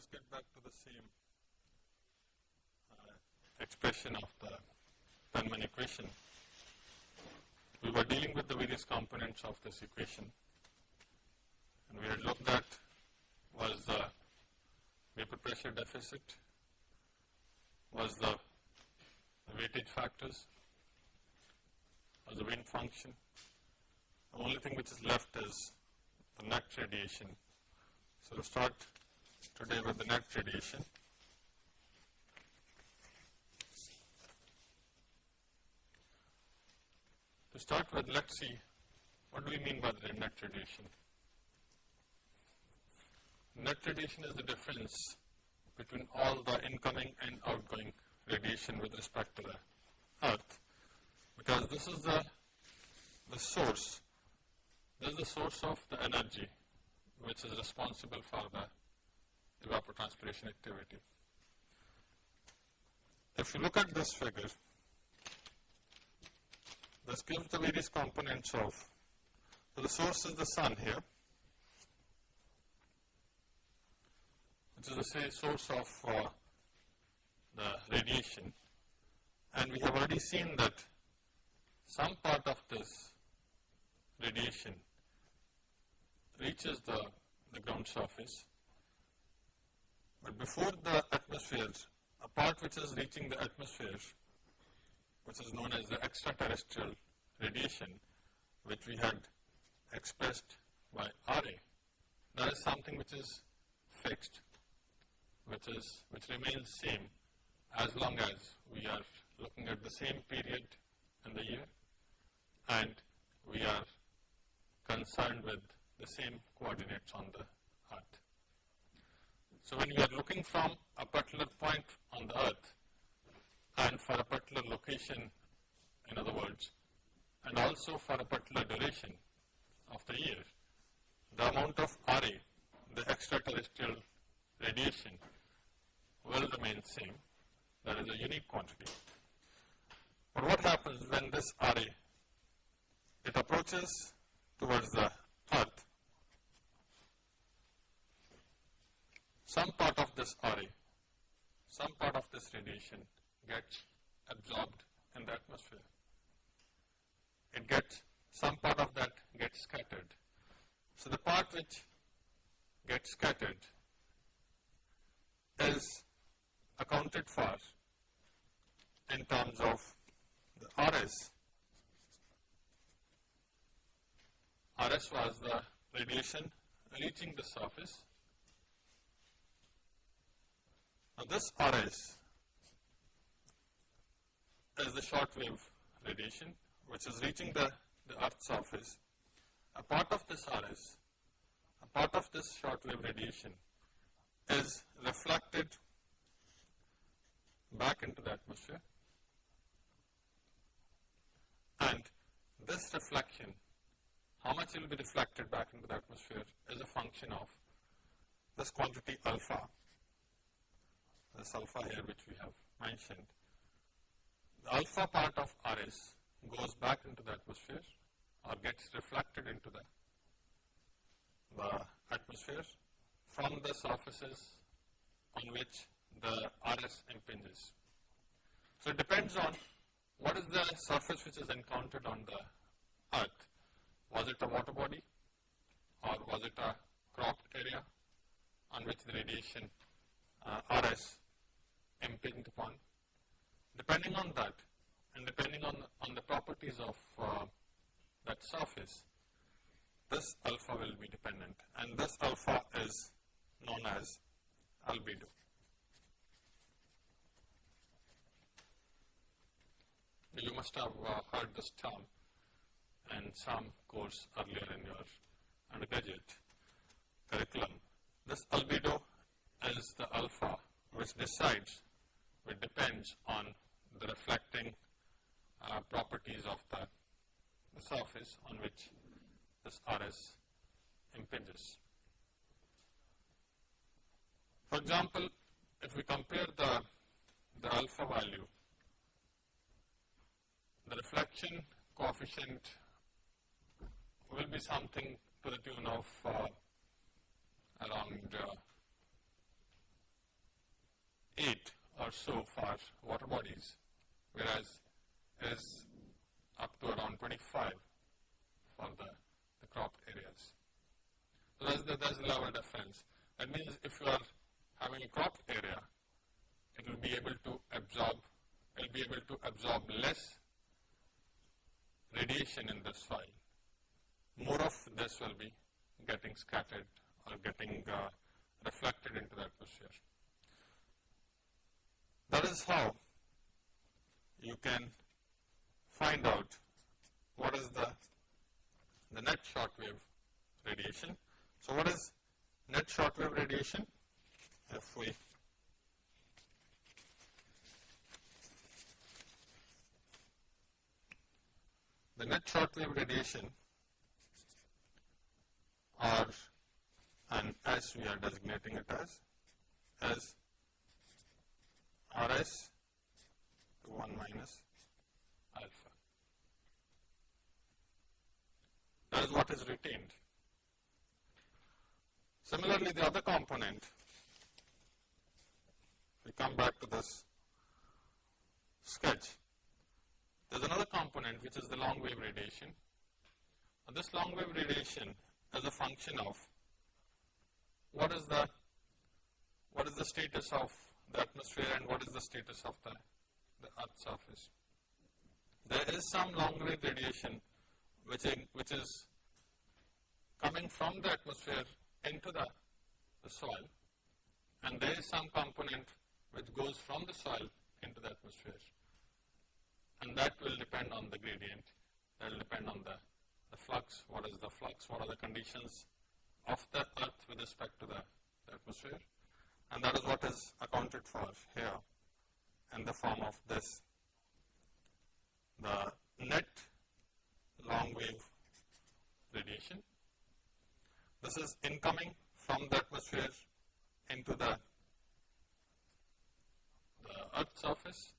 us get back to the same uh, expression of the Penman equation. We were dealing with the various components of this equation and we had looked at was the vapor pressure deficit, was the, the weightage factors, was the wind function. The only thing which is left is the net radiation. So, will start today with the net radiation. To start with, let us see what do we mean by the net radiation. Net radiation is the difference between all the incoming and outgoing radiation with respect to the earth because this is the, the source, this is the source of the energy which is responsible for the evapotranspiration activity. If you look at this figure, this gives the various components of, the source is the sun here, which is the source of uh, the radiation and we have already seen that some part of this radiation reaches the, the ground surface, but before the atmosphere, a part which is reaching the atmosphere, which is known as the extraterrestrial radiation, which we had expressed by RA, that is something which is fixed, which is, which remains same as long as we are looking at the same period in the year and we are concerned with the same coordinates on the. So, when we are looking from a particular point on the earth and for a particular location in other words and also for a particular duration of the year, the amount of RA, the extraterrestrial radiation will remain same that is a unique quantity. But what happens when this RA, it approaches towards the earth, some part of this RA, some part of this radiation gets absorbed in the atmosphere. It gets, some part of that gets scattered. So, the part which gets scattered is accounted for in terms of the RS. RS was the radiation reaching the surface. Now, this RS is the short wave radiation which is reaching the, the earth's surface. A part of this RS, a part of this short wave radiation is reflected back into the atmosphere and this reflection, how much will be reflected back into the atmosphere is a function of this quantity alpha, this alpha here which we have mentioned. The alpha part of RS goes back into the atmosphere or gets reflected into the, the atmosphere from the surfaces on which the RS impinges. So, it depends on what is the surface which is encountered on the earth. Was it a water body or was it a cropped area on which the radiation uh, RS impinged upon. Depending on that and depending on, on the properties of uh, that surface, this alpha will be dependent and this alpha is known as albedo. You must have uh, heard this term in some course earlier in your undergraduate curriculum. This albedo is the alpha which decides, which depends on the reflecting uh, properties of the, the surface on which this RS impinges. For example, if we compare the, the alpha value the reflection coefficient will be something to the tune of uh, around uh, 8 or so for water bodies, whereas is up to around 25 for the, the crop areas. So that's the, that's the level difference. That means if you are having a crop area, it will be able to absorb, it will be able to absorb less radiation in the soil. More of this will be getting scattered or getting uh, reflected into the atmosphere. That is how you can find out what is the, the net short wave radiation. So, what is net short wave radiation? If we the net short wave radiation or and as we are designating it as as Rs to 1 minus alpha. That is what is retained. Similarly, the other component, we come back to this sketch. There is another component which is the long wave radiation. And this long wave radiation is a function of what is the what is the status of the atmosphere and what is the status of the, the earth surface. There is some long wave radiation which, in, which is coming from the atmosphere into the, the soil and there is some component which goes from the soil into the atmosphere. And that will depend on the gradient, that will depend on the, the flux, what is the flux, what are the conditions of the earth with respect to the, the atmosphere and that is what is accounted for here in the form of this the net long wave radiation. This is incoming from the atmosphere into the, the earth surface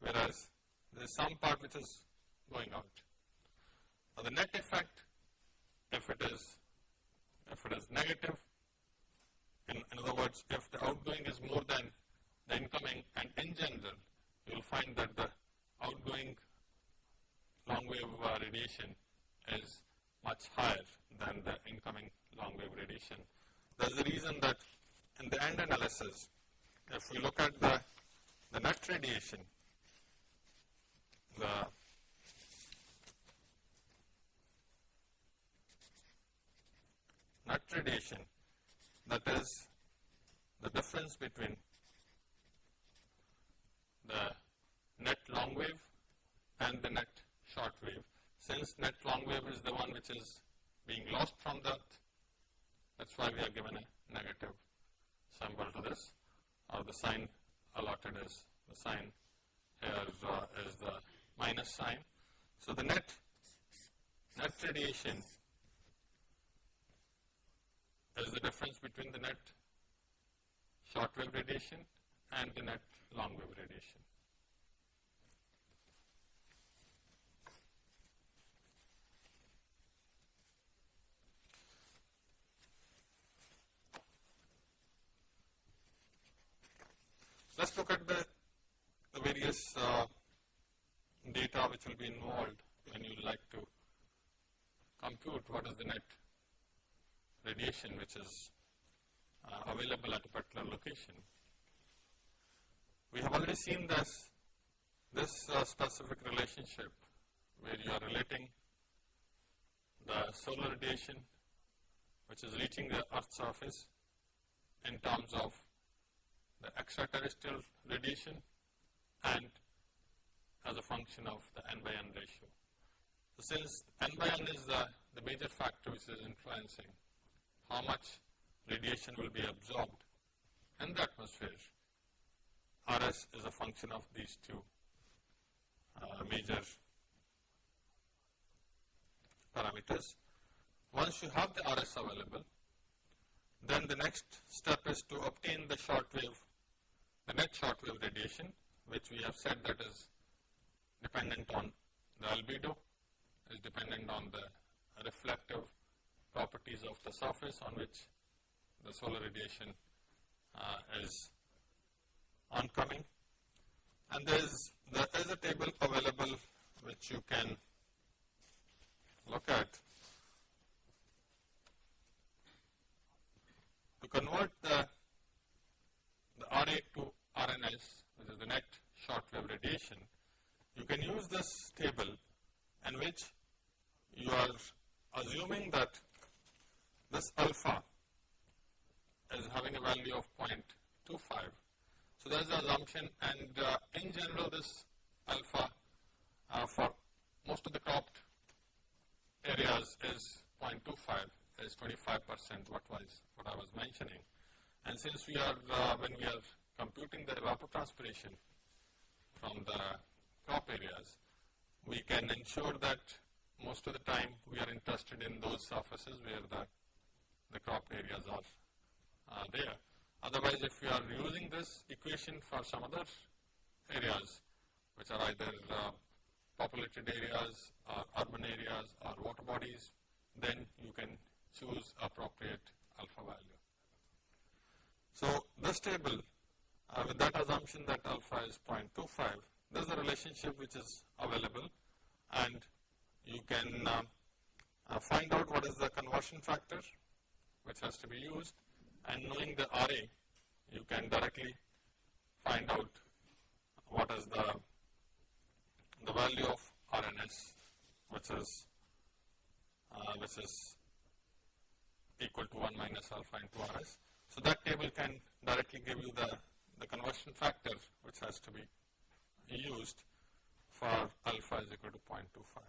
whereas there is some part which is going out. Now the net effect if it is if it is negative in, in other words, if the outgoing is more than the incoming and in general, you will find that the outgoing long wave uh, radiation is much higher than the incoming long wave radiation. That is the reason that in the end analysis, if we look at the, the net radiation, the net radiation that is the difference between the net long wave and the net short wave. Since net long wave is the one which is being lost from the earth, that is why we are given a negative symbol to this or the sign allotted is the sign here uh, is the minus sign. So, the net net radiation is the difference between the net short wave radiation and the net long wave radiation. Let us look at the, the various uh, data which will be involved when you like to compute what is the net radiation which is uh, available at a particular location. We have already seen this, this uh, specific relationship where you are relating the solar radiation which is reaching the Earth's surface in terms of the extraterrestrial radiation and as a function of the n by n ratio. So since n by n is the, the major factor which is influencing how much radiation will be absorbed in the atmosphere. RS is a function of these two uh, major parameters. Once you have the RS available, then the next step is to obtain the short wave, the net short wave radiation, which we have said that is dependent on the albedo, is dependent on the reflective properties of the surface on which the solar radiation uh, is oncoming. And there is there is a table available which you can look at to convert the, the RA to RNS which is the net short wave radiation. You can use this table in which you are assuming that this alpha is having a value of 0.25. So, that is the assumption and uh, in general this alpha uh, for most of the cropped areas is 0.25 is 25 percent what was what I was mentioning. And since we are uh, when we are computing the evapotranspiration from the crop areas, we can ensure that most of the time we are interested in those surfaces where the, the crop areas are uh, there. Otherwise, if you are using this equation for some other areas, which are either uh, populated areas or urban areas or water bodies, then you can choose appropriate alpha value. So, this table uh, with that assumption that alpha is 0.25, there is a relationship which is available and you can uh, uh, find out what is the conversion factor which has to be used and knowing the RA, you can directly find out what is the, the value of RNS which is uh, which is equal to 1 minus alpha into RS. So, that table can directly give you the, the conversion factor which has to be used for alpha is equal to 0.25.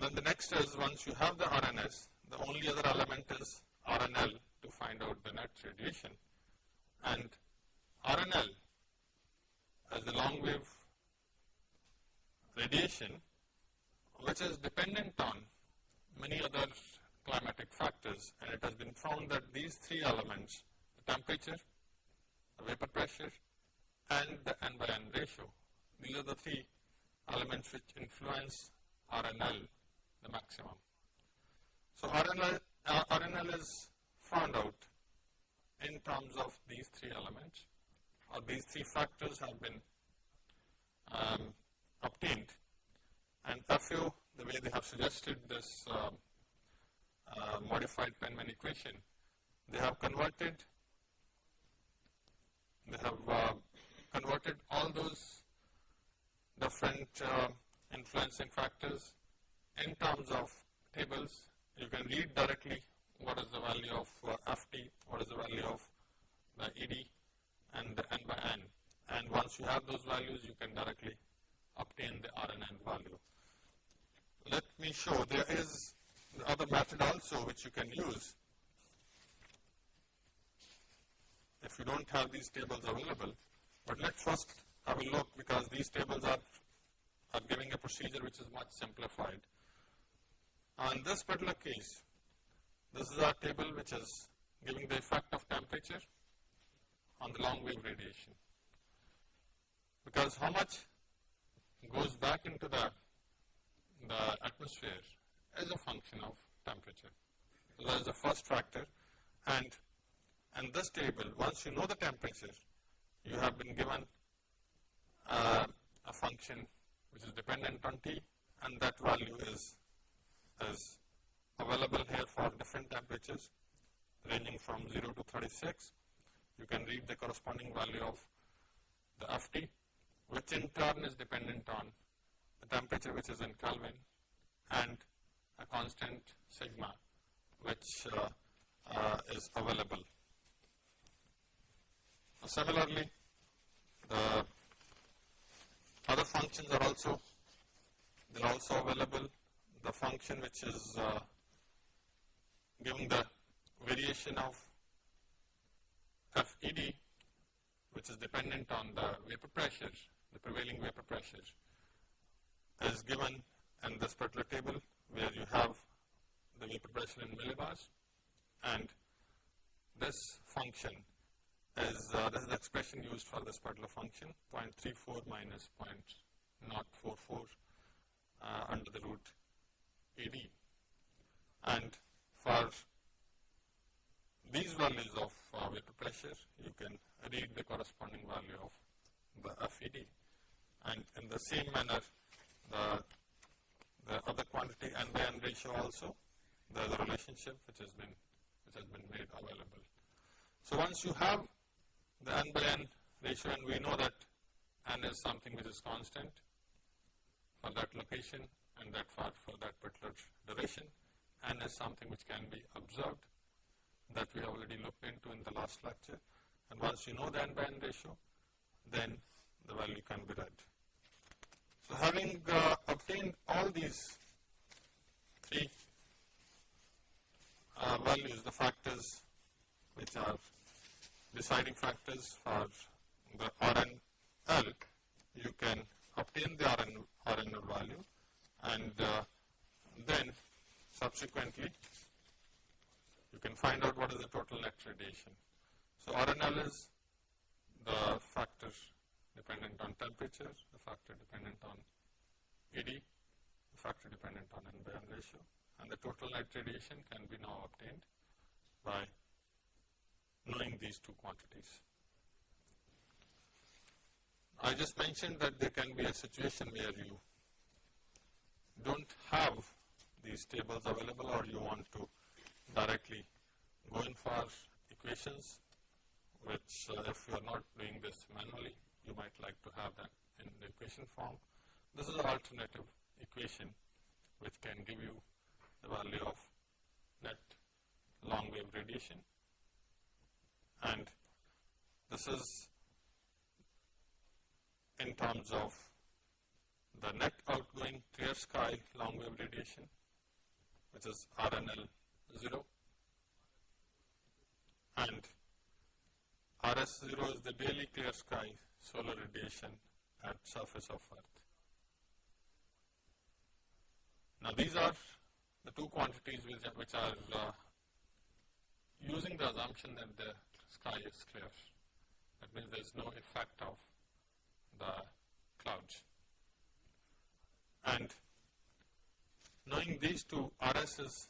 Then the next is once you have the RNS, the only other element is RNL to find out the net radiation and RNL as the long wave radiation which is dependent on many other climatic factors and it has been found that these three elements the temperature, the vapor pressure and the N by N ratio these are the three elements which influence RNL the maximum. So, RNL, is found out in terms of these three elements? Or these three factors have been um, obtained? And FU the way they have suggested this uh, uh, modified Penman equation, they have converted they have uh, converted all those different uh, influencing factors in terms of tables, you can read directly what is the value of uh, FT, what is the value of the ED and the N by N. And once you have those values, you can directly obtain the RNN value. Let me show, there is the other method also which you can use. If you don't have these tables available, but let's first have a look because these tables are, are giving a procedure which is much simplified. In this particular case, this is our table which is giving the effect of temperature on the long wave radiation. Because how much goes back into the, the atmosphere is a function of temperature. So that is the first factor and and this table once you know the temperature you have been given uh, a function which is dependent on T and that value is is available here for different temperatures ranging from 0 to 36. You can read the corresponding value of the FT which in turn is dependent on the temperature which is in Kelvin and a constant sigma which uh, uh, is available. Similarly, the other functions are also they are also available the function which is uh, giving the variation of FED which is dependent on the vapor pressure, the prevailing vapor pressure is given in this particular table where you have the vapor pressure in millibars. And this function is uh, this is the expression used for this particular function 0.34 minus 0.044 uh, under the root AD. And for these values of uh, vapor pressure, you can read the corresponding value of the FED. And in the same manner, the, the other quantity N by N ratio also, there is a relationship which has been, which has been made available. So once you have the N by N ratio and we know that N is something which is constant for that location that for, for that particular duration, and is something which can be observed that we already looked into in the last lecture. And once you know the N by N ratio, then the value can be read. So having uh, obtained all these three uh, values, the factors which are deciding factors for the RNL, you can obtain the RN, RNL value and uh, then subsequently you can find out what is the total net radiation. So RNL is the factor dependent on temperature, the factor dependent on ED, the factor dependent on N by N ratio and the total net radiation can be now obtained by knowing these two quantities. I just mentioned that there can be a situation where you don't have these tables available or you want to directly go in for equations which uh, if you are not doing this manually you might like to have that in the equation form. This is an alternative equation which can give you the value of net long wave radiation and this is in terms of the net outgoing clear sky long wave radiation which is RNL 0 and RS 0 is the daily clear sky solar radiation at surface of earth. Now these are the two quantities which, which are uh, using the assumption that the sky is clear. That means there is no effect of the clouds. And knowing these two, RS is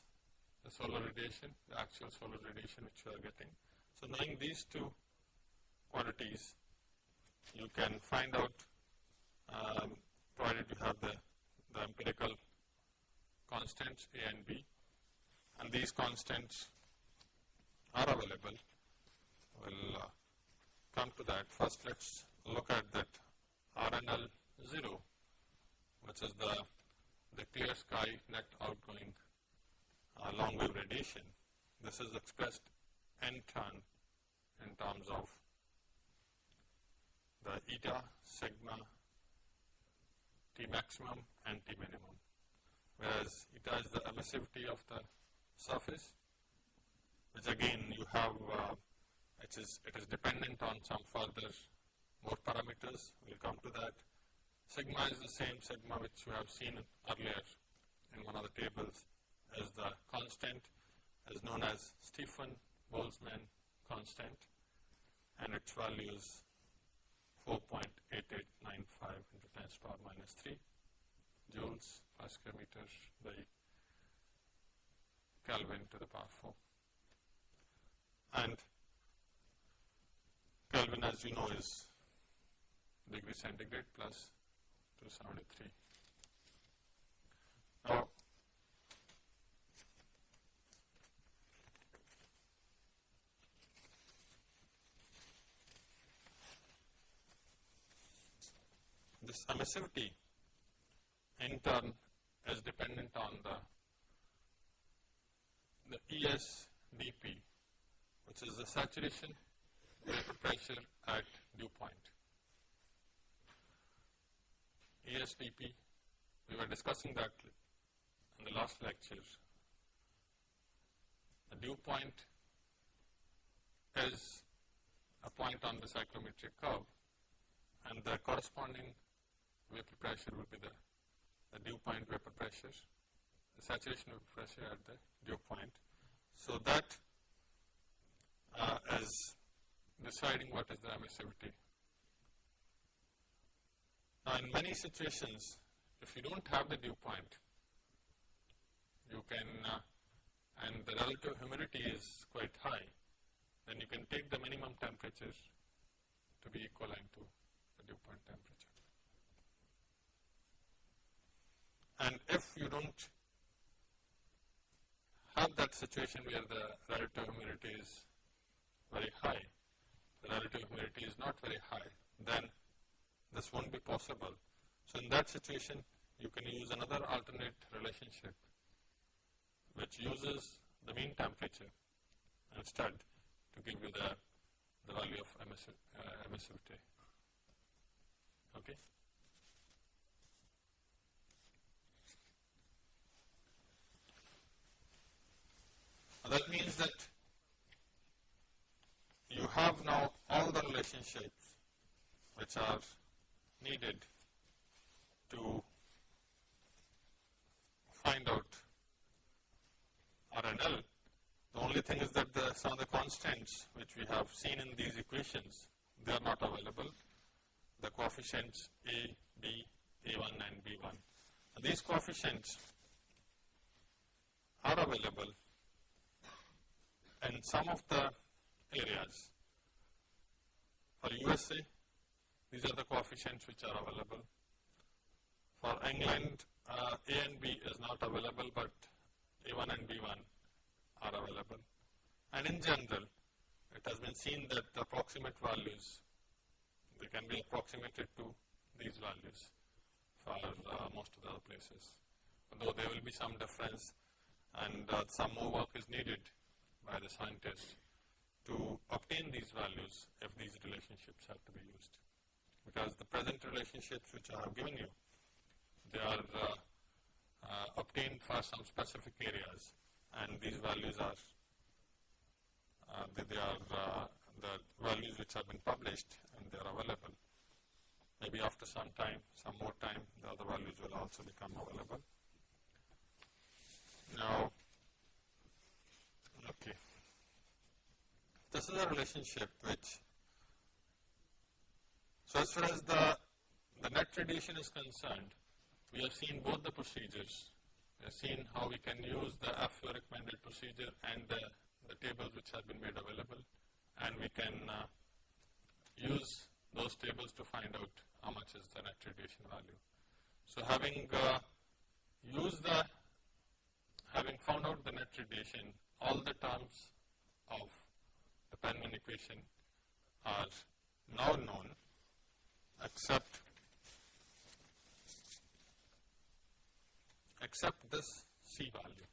the solar radiation, the actual solar radiation which you are getting. So knowing these two quantities, you can find out, um, provided you have the, the empirical constants A and B, and these constants are available. We'll uh, come to that. First, let's look at that RNL 0, which is the, the clear sky net outgoing uh, long wave radiation. This is expressed n turn in terms of the eta, sigma, T maximum and T minimum, whereas eta is the emissivity of the surface, which again you have, uh, it, is, it is dependent on some further more parameters, we will come to that. Sigma is the same sigma which you have seen earlier in one of the tables as the constant is known as Stefan Boltzmann constant and its value is 4.8895 into 10 to the power minus 3 joules per square meter by Kelvin to the power 4. And Kelvin as you know is degree centigrade plus 273. Now, this emissivity in turn is dependent on the the ESDP which is the saturation vapor pressure at dew point. ESDP, we were discussing that in the last lecture. The dew point is a point on the psychrometric curve and the corresponding vapor pressure will be the, the dew point vapor pressure, the saturation vapor pressure at the dew point. So that uh, is deciding what is the emissivity. Now in many situations, if you don't have the dew point, you can, uh, and the relative humidity is quite high, then you can take the minimum temperature to be equivalent to the dew point temperature. And if you don't have that situation where the relative humidity is very high, the relative humidity is not very high, then this won't be possible. So in that situation, you can use another alternate relationship which uses the mean temperature instead to give you the, the value of emissiv, uh, emissivity. Okay. That means that you have now all the relationships which are needed to find out RNL. The only thing is that the, some of the constants which we have seen in these equations, they are not available. The coefficients A, B, A1 and B1. And these coefficients are available in some of the areas. For USA, these are the coefficients which are available. For England, uh, A and B is not available, but A1 and B1 are available. And in general, it has been seen that the approximate values, they can be approximated to these values for uh, most of the other places. Although there will be some difference and uh, some more work is needed by the scientists to obtain these values if these relationships have to be used. Because the present relationships which I have given you, they are uh, uh, obtained for some specific areas and these values are uh, they, they, are uh, the values which have been published and they are available. Maybe after some time, some more time, the other values will also become available. Now, okay. This is a relationship which, so as far as the, the net radiation is concerned, we have seen both the procedures. We have seen how we can use the FAO recommended procedure and the, the tables which have been made available and we can uh, use those tables to find out how much is the net radiation value. So having uh, used the, having found out the net radiation, all the terms of the Penman equation are now known except except this C value,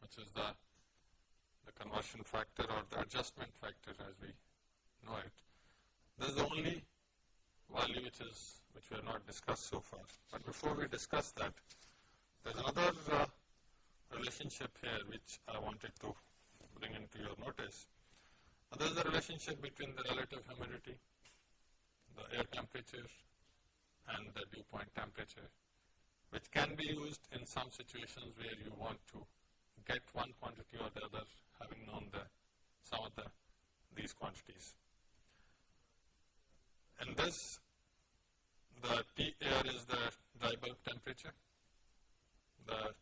which is the, the conversion factor or the adjustment factor as we know it. This is the only value which is which we have not discussed so far. But before we discuss that, there is another uh, relationship here which I wanted to bring into your notice. There is a relationship between the relative humidity, the air temperature and the dew point temperature which can be used in some situations where you want to get one quantity or the other having known the some of the these quantities. In this, the T air is the dry bulb temperature, the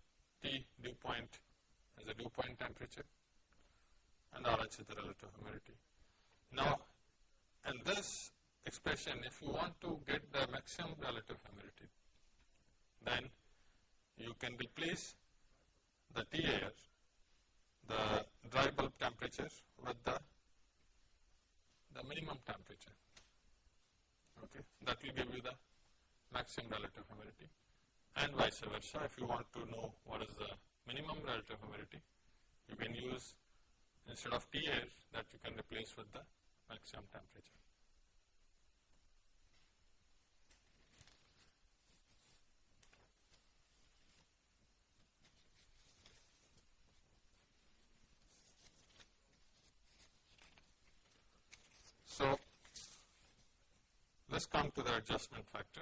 T dew point is the dew point temperature, and RH is the relative humidity. Now, in this expression, if you want to get the maximum relative humidity, then you can replace the T air, the dry bulb temperature with the, the minimum temperature. Okay, that will give you the maximum relative humidity and vice versa. If you want to know what is the minimum relative humidity, you can use instead of T air that you can replace with the maximum temperature. So, let us come to the adjustment factor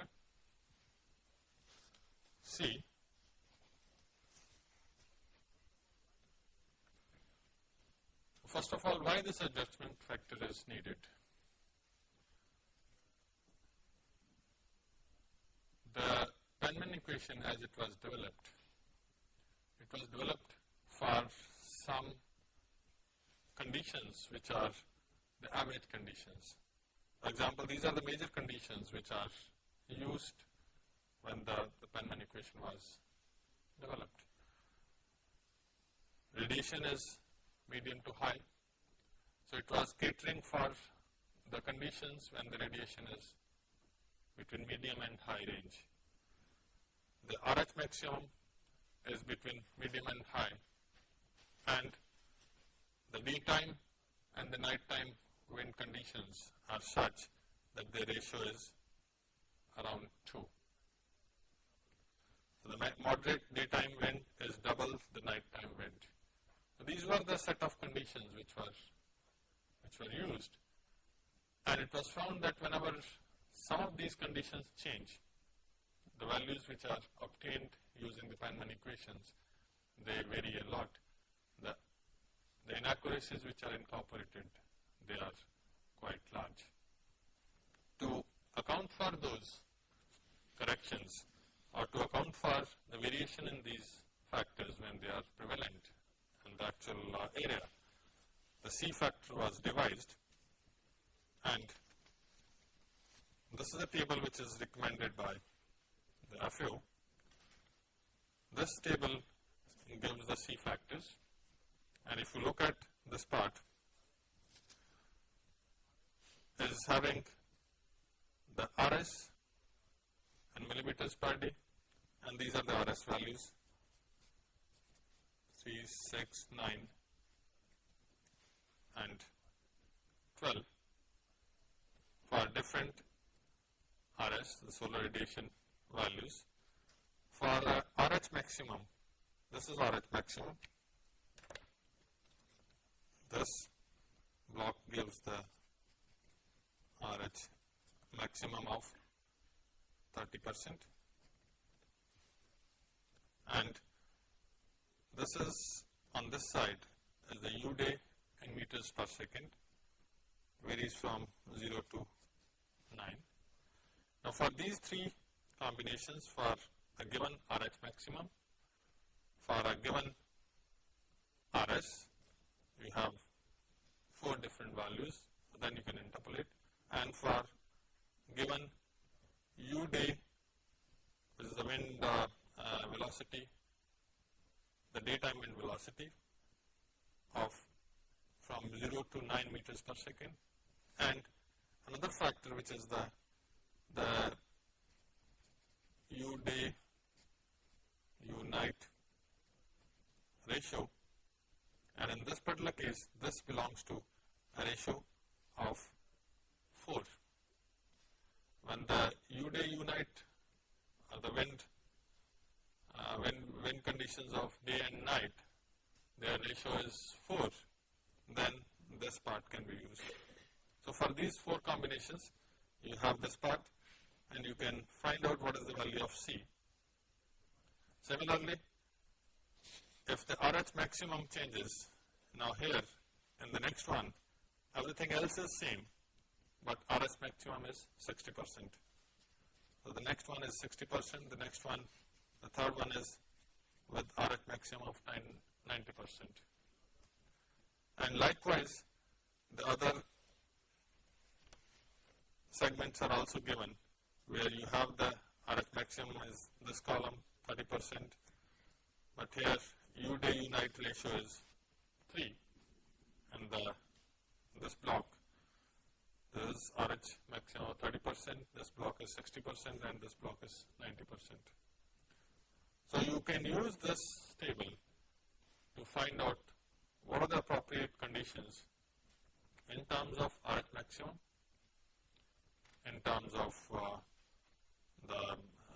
C. First of all, why this adjustment factor is needed? The Penman equation as it was developed, it was developed for some conditions which are the average conditions. For example, these are the major conditions which are used when the, the Penman equation was developed. Radiation is medium to high. So, it was catering for the conditions when the radiation is between medium and high range. The RH maximum is between medium and high and the daytime and the nighttime wind conditions are such that the ratio is around 2. So, the moderate daytime wind is double the nighttime wind. These were the set of conditions which were which were used and it was found that whenever some of these conditions change, the values which are obtained using the Penman equations, they vary a lot. The, the inaccuracies which are incorporated, they are quite large. To account for those corrections or to account for the variation in these factors when they are prevalent in the actual uh, area, the C factor was devised and this is a table which is recommended by the FAO. This table gives the C factors and if you look at this part is having the RS and millimeters per day and these are the RS values 3, 6, 9 and 12 for different RS, the solar radiation values. For uh, RH maximum, this is RH maximum. This block gives the RH maximum of 30 percent and this is on this side is the U day in meters per second varies from 0 to 9. Now, for these three combinations for a given RH maximum, for a given RS, we have four different values, then you can interpolate and for given u day, which is the wind uh, uh, velocity, the daytime wind velocity of from 0 to 9 meters per second. And another factor which is the the u day u night ratio. And in this particular case this belongs to a ratio of 4. When the u day u night or the wind uh, when wind conditions of day and night their ratio is 4 then this part can be used. So, for these 4 combinations you have this part and you can find out what is the value of C. Similarly, if the RH maximum changes, now here in the next one, everything else is same, but RS maximum is 60 percent. So, the next one is 60 percent, the next one, the third one is with RS maximum of 90 percent. And likewise, the other segments are also given where you have the RH maximum is this column 30 percent, but here U day U night ratio is 3 and the this block is RH maximum 30 percent, this block is 60 percent and this block is 90 percent. So, you can use this table to find out what are the appropriate conditions in terms of RH maximum, in terms of uh, the,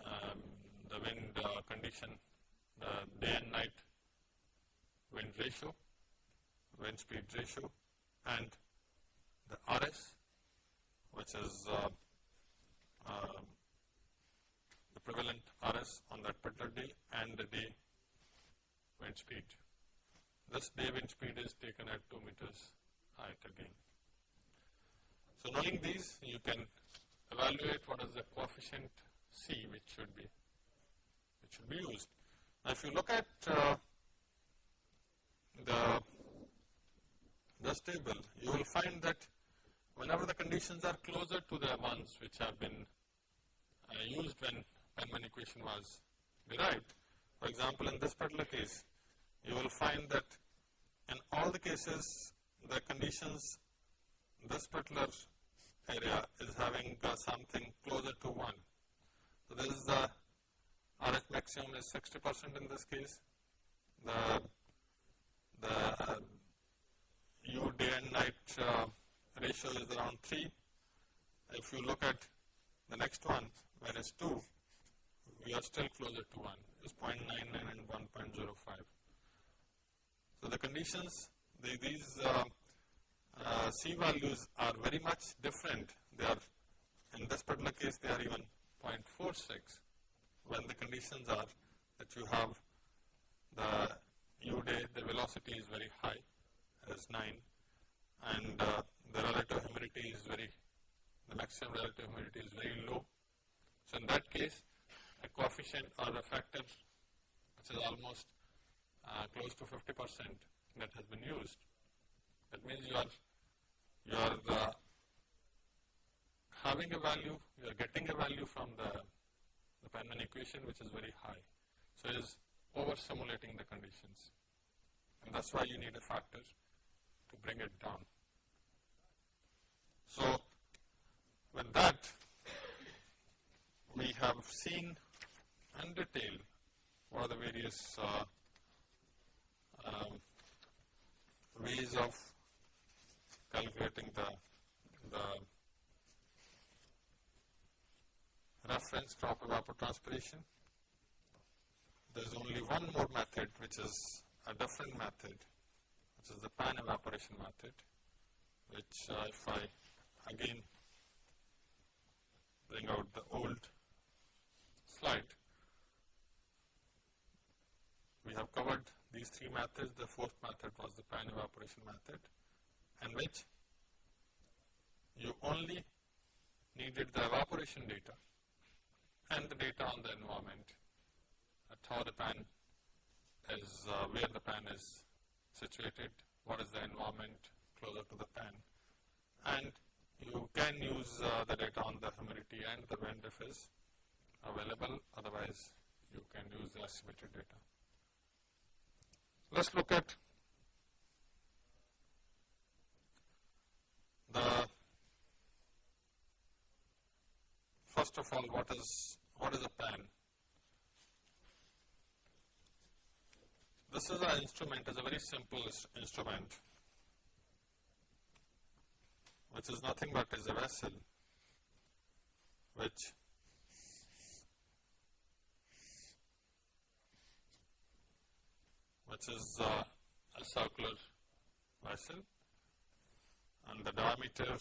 um, the wind uh, condition, the day and night wind ratio, wind speed ratio and the RS which is uh, uh, the prevalent RS on that particular day and the day wind speed. This day wind speed is taken at 2 meters height again. So, knowing these you can evaluate what is the coefficient C which should be which should be used. Now, if you look at uh, the this table, you will find that whenever the conditions are closer to the ones which have been uh, used when Penman equation was derived. For example, in this particular case, you will find that in all the cases, the conditions, this particular area is having uh, something closer to 1. So, this is the RH maximum is 60 percent in this case. The, the uh, U day and night uh, ratio is around 3. If you look at the next one, where is 2, we are still closer to 1, is 0.99 and 1.05. So, the conditions, the, these uh, uh, C values are very much different. They are, in this particular case, they are even 0.46 when the conditions are that you have the U day, the velocity is very high, as 9, and uh, the relative humidity is very, the maximum relative humidity is very low. So, in that case, a coefficient or a factor which is almost uh, close to 50 percent that has been used. That means you are, you are uh, having a value, you are getting a value from the, the Penman equation which is very high. So, it is over simulating the conditions and that is why you need a factor to bring it down. So, with that we have seen in detail what are the various uh, um, ways of calculating the, the reference crop evapotranspiration. There is only one more method which is a different method which is the pan evaporation method which uh, if I again bring out the old slide. We have covered these three methods. The fourth method was the pan evaporation method in which you only needed the evaporation data and the data on the environment at how the pan is, uh, where the pan is situated, what is the environment closer to the pan and you can use uh, the data on the humidity and the wind if is available, otherwise you can use the estimated data. Let us look at the first of all what is what is a pan? This is an instrument, it's a very simple instrument which is nothing but is a vessel which which is uh, a circular vessel. And the diameter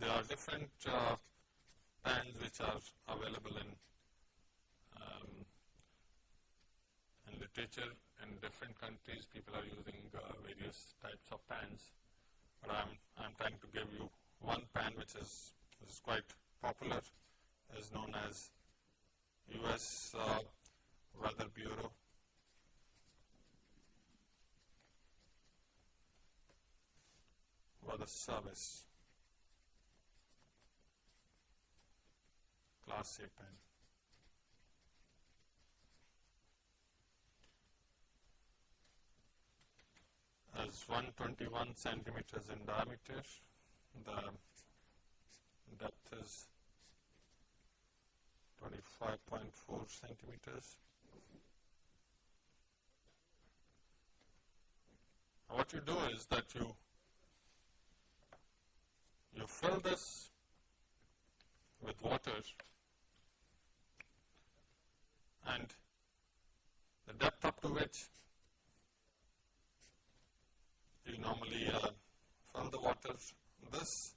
there are different uh, pans which are available in um, in literature in different countries people are using uh, various types of pans, but I'm, I'm trying to give you one pan which is, which is quite popular is known as US uh, Weather Bureau. Weather Service. Class A pan. Is 121 centimeters in diameter. The depth is 25.4 centimeters. What you do is that you you fill this with water and the depth up to which you normally uh, fill the water. This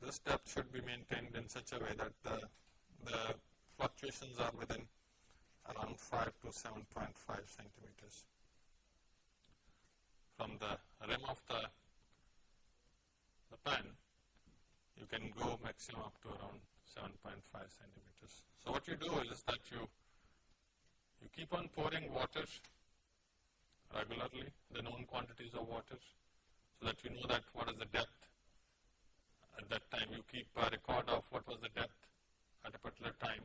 this depth should be maintained in such a way that the, the fluctuations are within around 5 to 7.5 centimeters. From the rim of the, the pan, you can go maximum up to around 7.5 centimeters. So what you do is that you, you keep on pouring water regularly, the known quantities of water, so that you know that what is the depth. At that time you keep a record of what was the depth at a particular time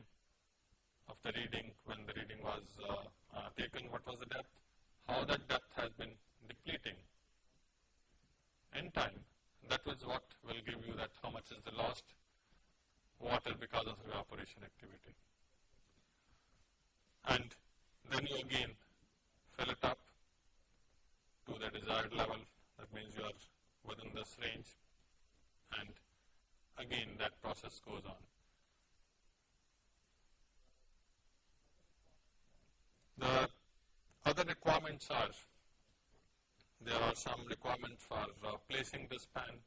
of the reading, when the reading was uh, uh, taken, what was the depth, how that depth has been depleting in time. That is what will give you that how much is the lost water because of evaporation activity. And then you again fill it up to the desired level, that means you are within this range and again that process goes on. The other requirements are, there are some requirements for uh, placing this pan,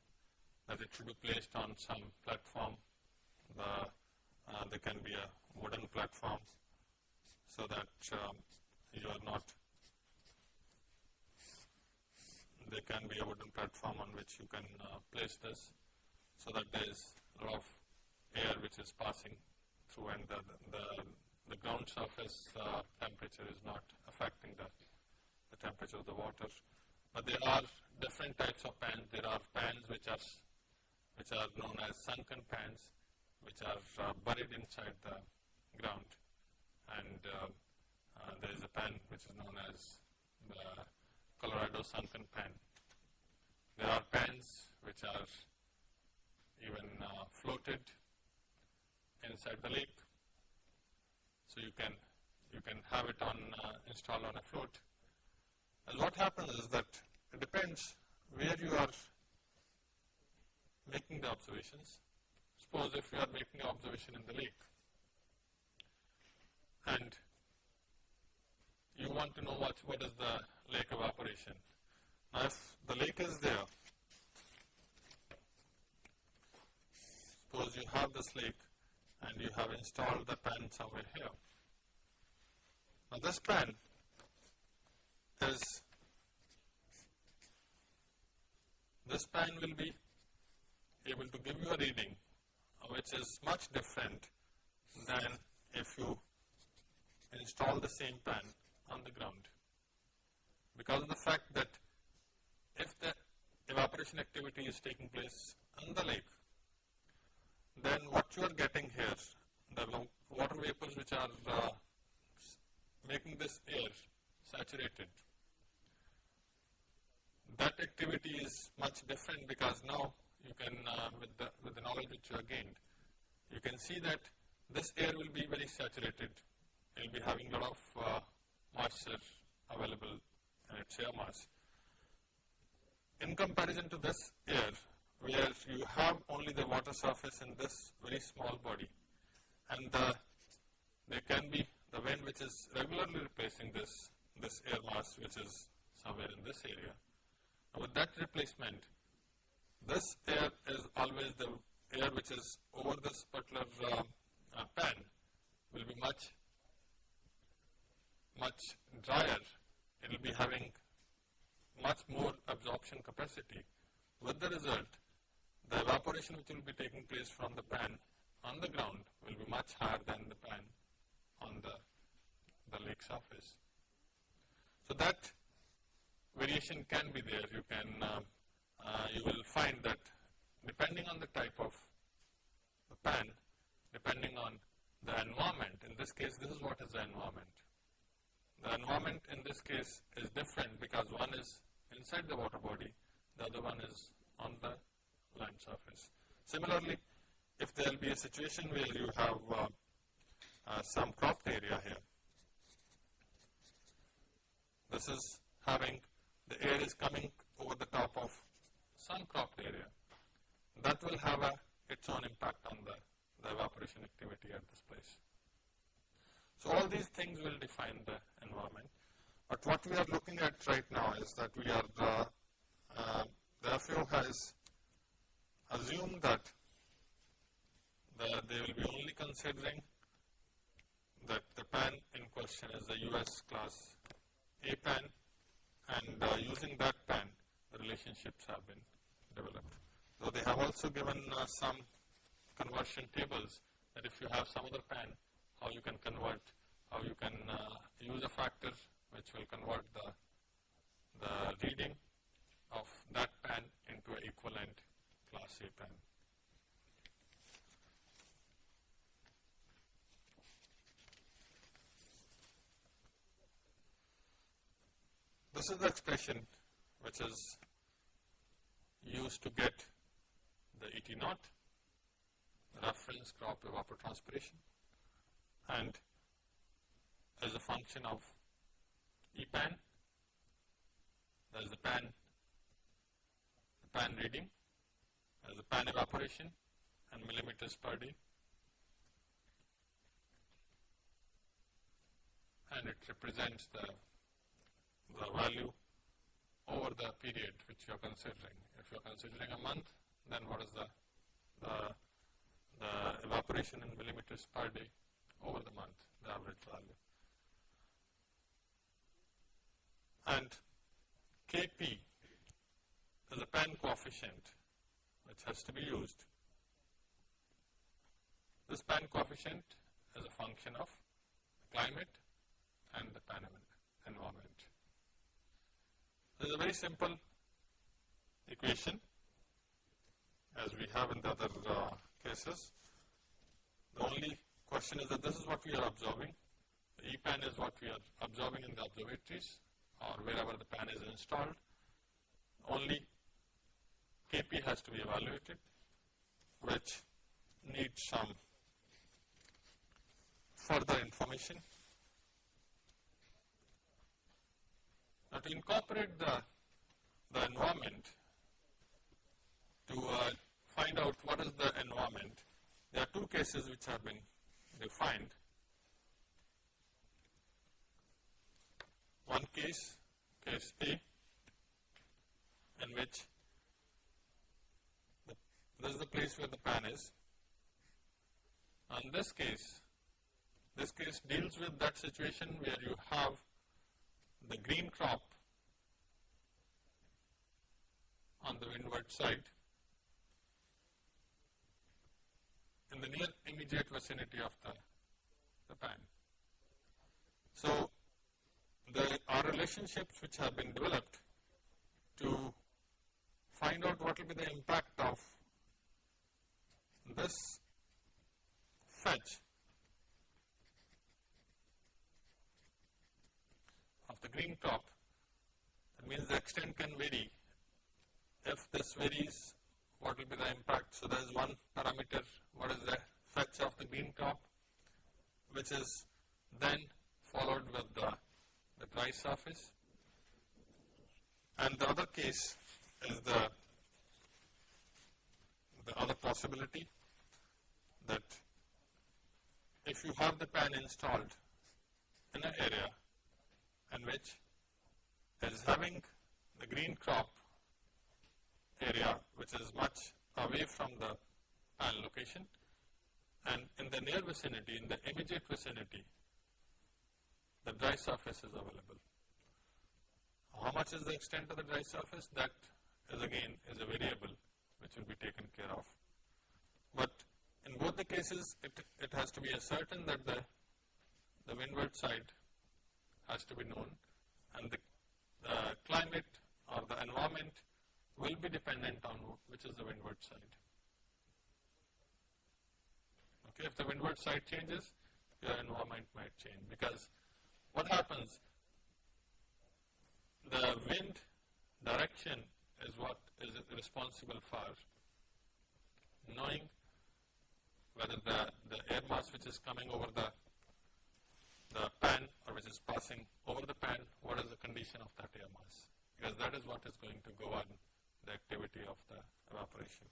that it should be placed on some platform. The, uh, there can be a wooden platform so that um, you are not, there can be a wooden platform on which you can uh, place this so that there is a lot of air which is passing through and the, the, the ground surface uh, temperature is not affecting the, the temperature of the water. But there are different types of pans. There are pans which are which are known as sunken pans, which are uh, buried inside the ground, and uh, uh, there is a pan which is known as the Colorado sunken pan. There are pans which are even uh, floated inside the lake so you can you can have it on uh, installed on a float. And what happens is that it depends where you are making the observations. Suppose if you are making an observation in the lake and you want to know what, what is the lake evaporation. Now if the lake is there, suppose you have this lake and you have installed the pan somewhere here. Now this pan is, this pan will be able to give you a reading which is much different than if you install the same pan on the ground. Because of the fact that if the evaporation activity is taking place on the lake, then what you are getting here, the water vapors which are uh, making this air saturated. That activity is much different because now you can, uh, with, the, with the knowledge which you have gained, you can see that this air will be very saturated. It will be having a lot of uh, moisture available in its air mass. In comparison to this air, where you have only the water surface in this very small body, and the, there can be the wind which is regularly replacing this, this air mass which is somewhere in this area. Now with that replacement, this air is always the air which is over this particular uh, uh, pan will be much, much drier. It will be having much more absorption capacity. With the result, the evaporation which will be taking place from the pan on the ground will be much higher than the pan on the, the lake surface. So that variation can be there. You can, uh, uh, you will find that depending on the type of the pan, depending on the environment, in this case, this is what is the environment. The environment in this case is different because one is inside the water body, the other one is on the land surface. Similarly, if there will be a situation where you have uh, uh, some cropped area here. This is having the air is coming over the top of some cropped area. That will have a, its own impact on the, the evaporation activity at this place. So all these things will define the environment. But what we are looking at right now is that we are, uh, uh, the FAO has assumed that the, they will be only considering that the pan in question is the US class A pan and uh, using that pan the relationships have been developed. So they have also given uh, some conversion tables that if you have some other pan how you can convert how you can uh, use a factor which will convert the, the reading of that pan into an equivalent class A pan. This is the expression which is used to get the ET naught, reference crop evapotranspiration and as a function of EPAN, there's the pan, the pan reading, there's the pan evaporation and millimeters per day. And it represents the the value over the period which you are considering. If you are considering a month, then what is the, the, the evaporation in millimeters per day over the month, the average value. And Kp is a pan coefficient which has to be used. This pan coefficient is a function of the climate and the pan environment. This is a very simple equation as we have in the other uh, cases. The only question is that this is what we are observing. The EPAN is what we are observing in the observatories or wherever the pan is installed. Only KP has to be evaluated which needs some further information. Now, to incorporate the, the environment, to uh, find out what is the environment, there are two cases which have been defined. One case, case A, in which the, this is the place where the pan is. And this case, this case deals with that situation where you have the green crop on the windward side in the near immediate vicinity of the, the pan. So, there are relationships which have been developed to find out what will be the impact of this fetch of the green crop, that means the extent can vary. If this varies, what will be the impact? So, there is one parameter, what is the fetch of the green crop, which is then followed with the, the dry surface. And the other case is the, the other possibility that if you have the pan installed in an area and which is having the green crop area which is much away from the pan location and in the near vicinity, in the immediate vicinity, the dry surface is available. How much is the extent of the dry surface? That is again is a variable which will be taken care of. But in both the cases, it, it has to be ascertained that the, the windward side has to be known and the uh, climate or the environment will be dependent on which is the windward side. Okay, if the windward side changes, your environment might change because what happens, the wind direction is what is responsible for knowing whether the, the air mass which is coming over the the pan or which is passing over the pan, what is the condition of that air mass? Because that is what is going to govern the activity of the evaporation.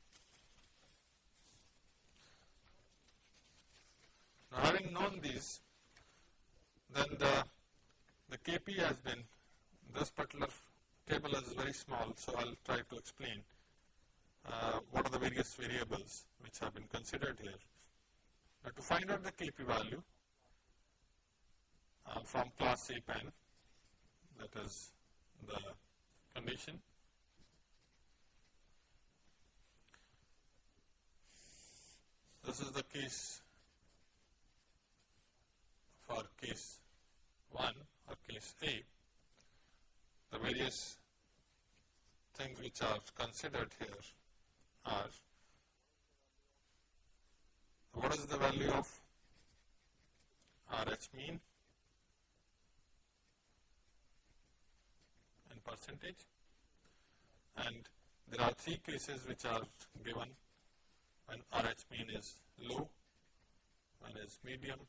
Now having known these, then the, the Kp has been, this particular table is very small, so I will try to explain uh, what are the various variables which have been considered here. Now to find out the Kp value, uh, from class A pan that is the condition. This is the case for case 1 or case A, the various things which are considered here are what is the value of RH mean in percentage? And there are three cases which are given when RH mean is low, when is medium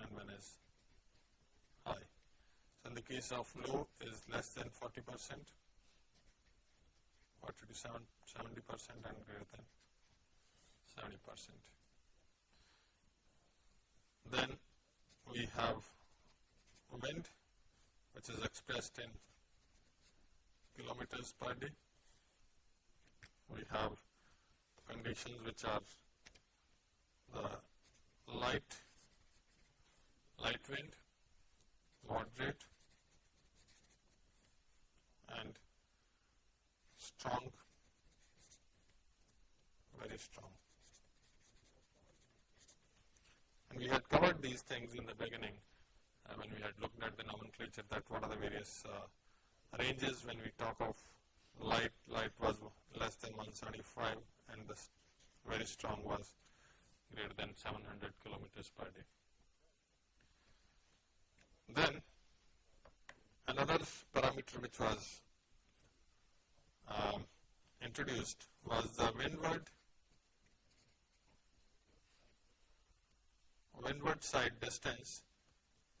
and when is high. So, in the case of low is less than 40 percent, 40 to 70 percent and greater than 70 percent. Then we have wind which is expressed in kilometers per day. We have conditions which are the light, light wind, moderate and strong, very strong. And we had covered these things in the beginning uh, when we had looked at the nomenclature that what are the various uh, ranges when we talk of light, light was less than 175 and the very strong was greater than 700 kilometers per day. Then another parameter which was um, introduced was the windward windward side distance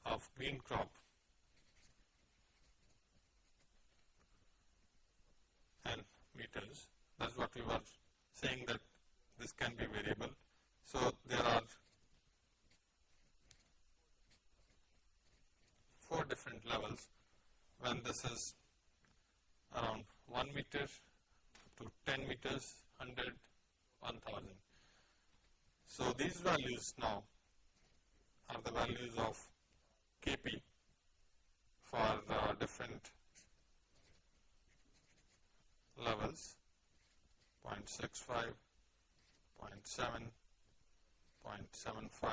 of green crop and meters. That is what we were saying that this can be variable. So, there are four different levels when this is around 1 meter to 10 meters, 100, 1000. So, these values now are the values of Kp for the different levels 0.65, 0.7, 0.75.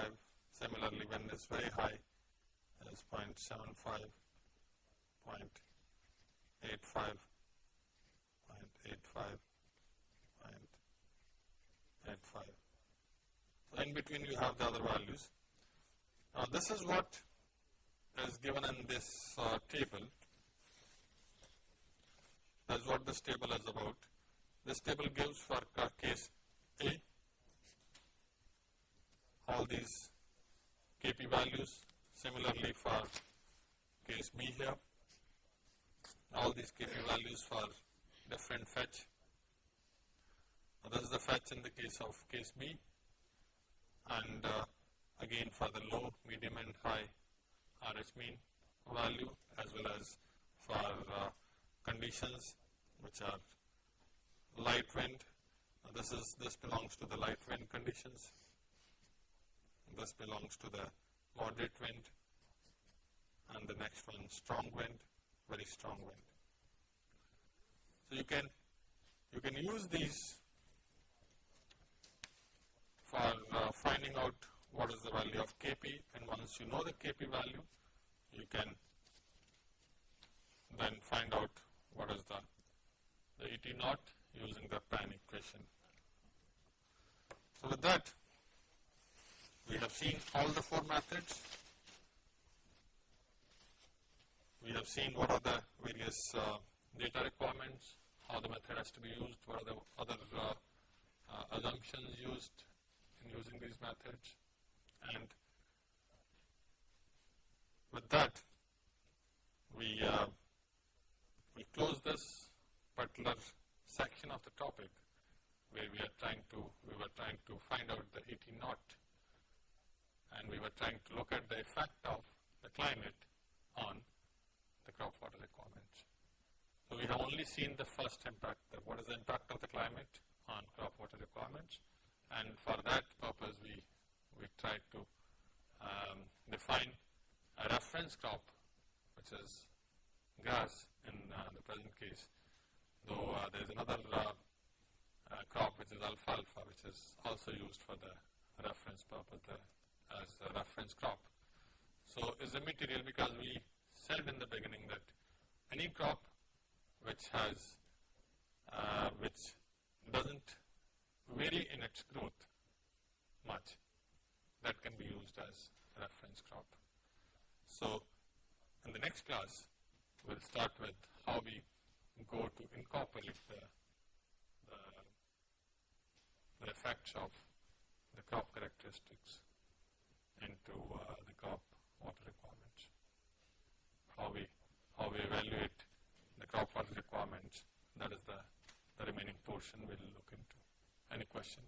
Similarly, when it is very high, it is 0.75, 0.85, 0.85, 0.85. So, in between you have the other values. Now, this is what is given in this uh, table. That is what this table is about. This table gives for case A all these Kp values. Similarly, for case B here, all these Kp values for different fetch. Now, this is the fetch in the case of case B and uh, again for the low, medium and high RH mean value as well as for uh, conditions which are light wind. This is this belongs to the light wind conditions. This belongs to the moderate wind and the next one strong wind, very strong wind. So you can you can use these for uh, finding out what is the value of Kp and once you know the Kp value, you can then find out what is the, the ET naught using the Pan equation. So with that, we have seen all the four methods. We have seen what are the various uh, data requirements, how the method has to be used, what are the other uh, uh, assumptions used in using these methods and with that we uh, we close this particular section of the topic where we are trying to we were trying to find out the ET naught and we were trying to look at the effect of the climate on the crop water requirements. So, we have only seen the first impact what is the impact of the climate on crop water requirements and for that purpose we we try to um, define a reference crop which is grass in uh, the present case, Though there's another uh, uh, crop which is alfalfa, which is also used for the reference purpose uh, as a reference crop. So it's a material because we said in the beginning that any crop which has uh, which doesn't vary in its growth much that can be used as a reference crop. So in the next class we'll start with how we go to incorporate the, the, the effects of the crop characteristics into uh, the crop water requirements. How we, how we evaluate the crop water requirements, that is the, the remaining portion we will look into. Any question?